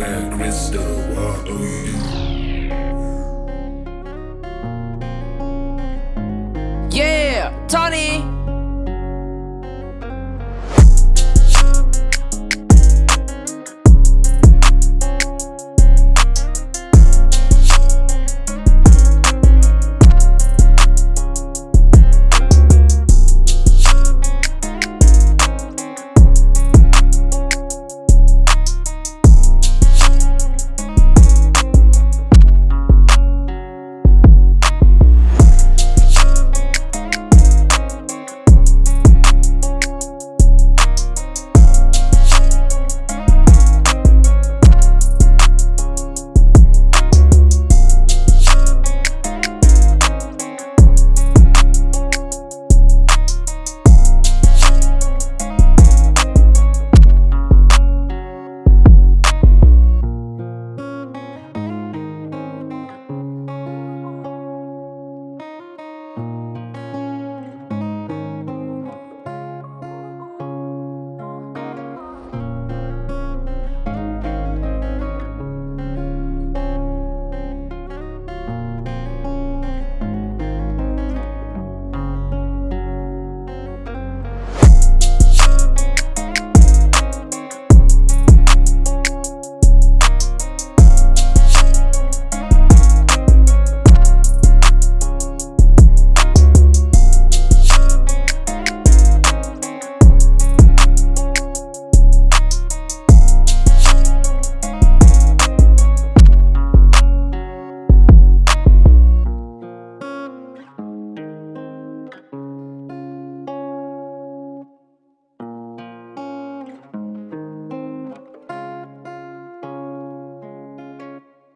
clear crystal, what do you? Yeah, Tony!